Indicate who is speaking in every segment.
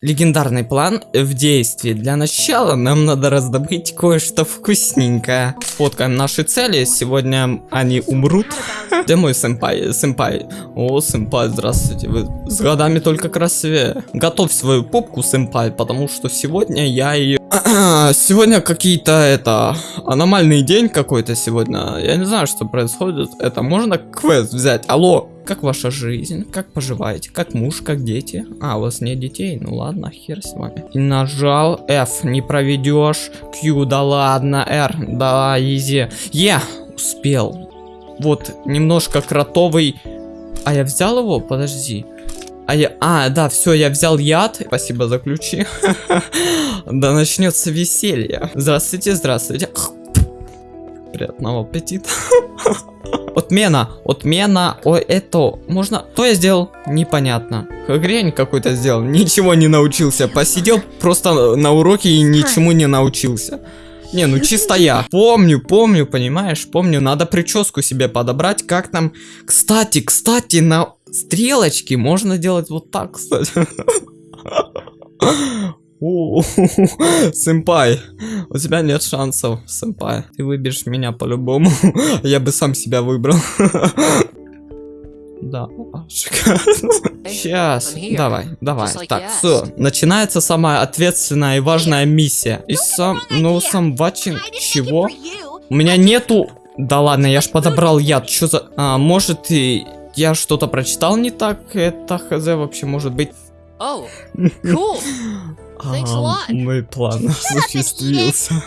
Speaker 1: Легендарный план в действии. Для начала нам надо раздобыть кое-что вкусненькое. Фоткаем наши цели. Сегодня они умрут. Где мой сэмпай? Сэмпай. О, сэмпай, здравствуйте. Вы с годами только красивее. Готовь свою попку, сэмпай, потому что сегодня я ее... Сегодня какие-то, это, аномальный день какой-то сегодня. Я не знаю, что происходит. Это можно квест взять? Алло, как ваша жизнь? Как поживаете? Как муж, как дети? А, у вас нет детей? Ну ладно, хер с вами. И нажал F, не проведешь. Q, да ладно, R, да, изи. Е, успел. Вот, немножко кротовый... А я взял его? Подожди. А я... А, да, все, я взял яд. Спасибо за ключи. Да начнется веселье. Здравствуйте, здравствуйте. Приятного аппетита. Отмена, отмена, о, это, можно, что я сделал, непонятно, хрень какой-то сделал, ничего не научился, посидел просто на уроке и ничему не научился. Не, ну чисто я. Помню, помню, понимаешь, помню, надо прическу себе подобрать, как там, кстати, кстати, на стрелочке можно делать вот так, кстати. Сэмпай, у тебя нет шансов, сэмпай. Ты выберешь меня по-любому. Я бы сам себя выбрал. Да, шикарно. Сейчас, давай, давай. Так, все, начинается самая ответственная и важная миссия. И сам, ну, сам ватчин, чего? У меня нету... Да ладно, я ж подобрал яд, что за... А, может, и я что-то прочитал не так? Это хз вообще может быть. Oh, cool. А, мой план осуществился.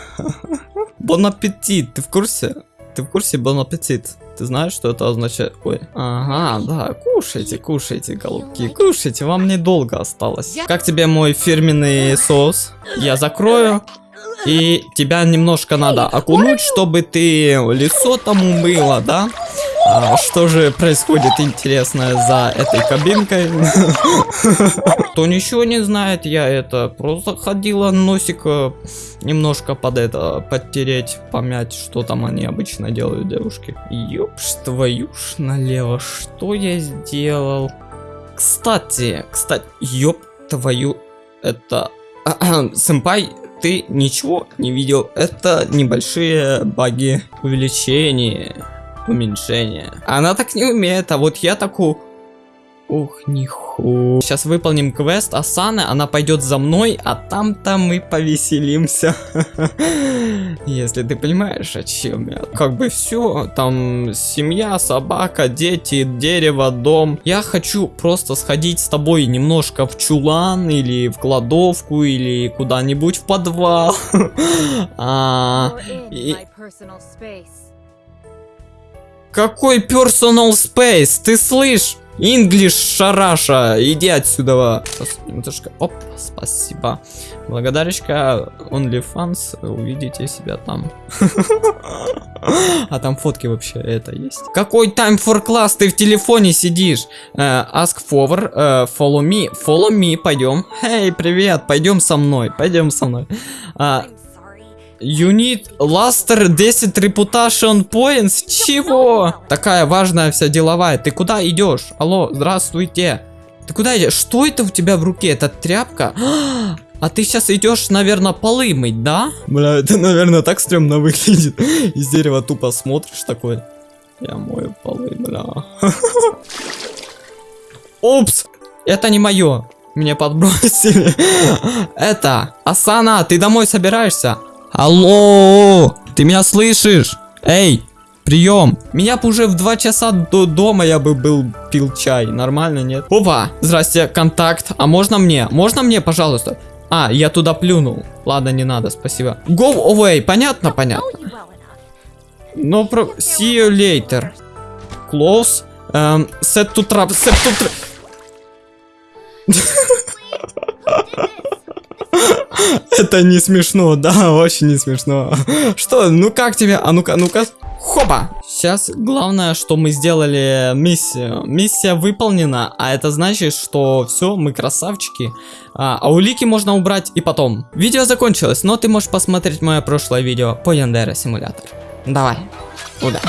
Speaker 1: Бон аппетит, ты в курсе? Ты в курсе бон аппетит? Ты знаешь, что это означает? Ой, ага, да, кушайте, кушайте, голубки, кушайте, вам недолго осталось. Как тебе мой фирменный соус? Я закрою. И тебя немножко надо окунуть, чтобы ты лицо там умыла, да? А, что же происходит интересное за этой кабинкой? Кто ничего не знает, я это просто ходила носик э, немножко под это подтереть, помять, что там они обычно делают, девушки. Ёпш твою ж налево, что я сделал? Кстати, кстати, ёп твою, это... Сэмпай, ты ничего не видел. Это небольшие баги увеличения уменьшение. Она так не умеет, а вот я такую... Ух, ниху. Сейчас выполним квест Асаны, она пойдет за мной, а там-то мы повеселимся. Если ты понимаешь, о чем я. Как бы все, там семья, собака, дети, дерево, дом. Я хочу просто сходить с тобой немножко в чулан, или в кладовку, или куда-нибудь в подвал. а, и... Какой personal space? Ты слышь? English шараша, иди отсюда. Оп, спасибо. Благодарочка OnlyFans, увидите себя там. А там фотки вообще это есть. Какой time for class? Ты в телефоне сидишь. Uh, ask for, uh, follow me, follow me, пойдем. Эй, привет, пойдем со мной, пойдем со мной. You need Luster 10 Reputation Points? Чего? Такая важная вся деловая. Ты куда идешь? Алло, здравствуйте. Ты куда идешь? Что это у тебя в руке? Это тряпка? А ты сейчас идешь, наверное, полы мыть, да? Бля, это, наверное, так стрёмно выглядит. Из дерева тупо смотришь такой. Я мою полы, бля. Упс! Это не мое. Меня подбросили. Это, Асана, ты домой собираешься? Алло! Ты меня слышишь? Эй! Прием! Меня бы уже в 2 часа до дома я бы был пил чай. Нормально, нет? Опа! Здрасте, контакт. А можно мне? Можно мне, пожалуйста? А, я туда плюнул. Ладно, не надо, спасибо. Go away. Понятно, понятно. No про... See you later. Close. Um, set to trap. Set to trap. Это не смешно, да, очень не смешно. Что, ну как тебе? А ну-ка, ну-ка. Хопа! Сейчас главное, что мы сделали миссию. Миссия выполнена, а это значит, что все, мы красавчики. А, а улики можно убрать и потом. Видео закончилось, но ты можешь посмотреть мое прошлое видео по Яндера Симулятор. Давай, удачи.